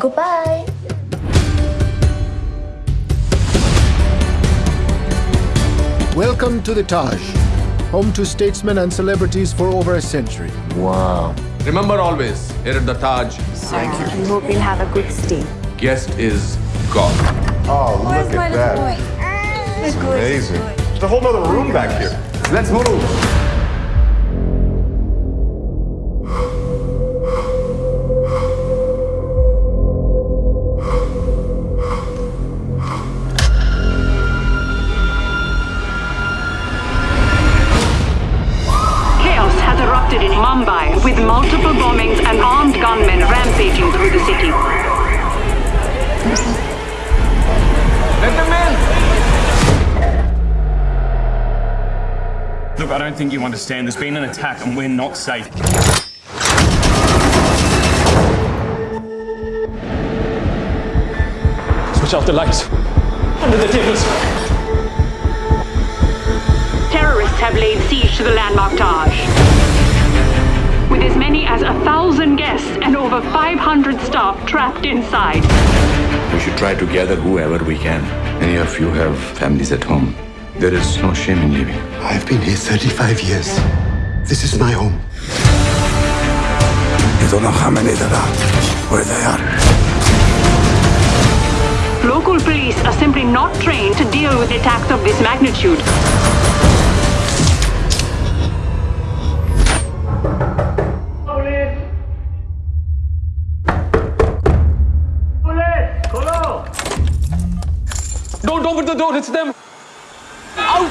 Goodbye. Welcome to the Taj, home to statesmen and celebrities for over a century. Wow. Remember always, here at the Taj. Thank you. We hope we'll have a good stay. Guest is gone. Oh, Where's look at that. Boy? It's amazing. There's a whole other room back here. Let's move. Has erupted in Mumbai with multiple bombings and armed gunmen rampaging through the city. Let them in! Look, I don't think you understand. There's been an attack and we're not safe. Switch off the lights. Under the tables. Terrorists have laid siege to the landmark Taj. With as many as a thousand guests and over 500 staff trapped inside. We should try to gather whoever we can. Many of you have families at home. There is no shame in leaving. I've been here 35 years. This is my home. You don't know how many there are, where they are. Local police are simply not trained to deal with attacks of this magnitude. Don't open the door, it's them. Out!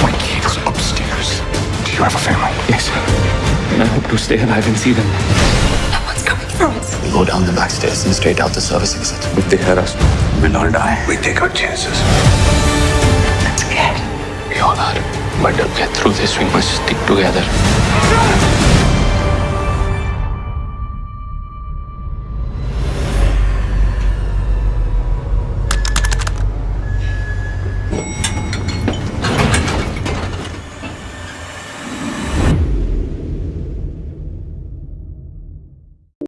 My kids upstairs. Do you have a family? Yes. And I hope to stay alive and see them. What's coming from us? We go down the back stairs and straight out the service exit. If they hear us, we'll all die. We take our chances. I'm scared. We all are. But to get through this, we must stick together.